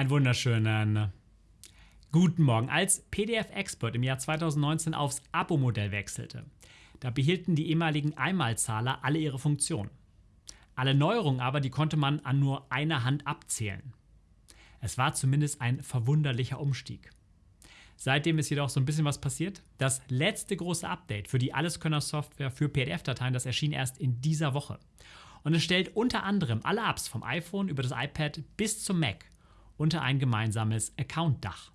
Einen wunderschönen guten Morgen. Als PDF-Expert im Jahr 2019 aufs Abo-Modell wechselte, da behielten die ehemaligen Einmalzahler alle ihre Funktionen. Alle Neuerungen aber, die konnte man an nur einer Hand abzählen. Es war zumindest ein verwunderlicher Umstieg. Seitdem ist jedoch so ein bisschen was passiert. Das letzte große Update für die Alleskönner-Software für PDF-Dateien, das erschien erst in dieser Woche. Und es stellt unter anderem alle Apps vom iPhone über das iPad bis zum Mac unter ein gemeinsames Account-Dach.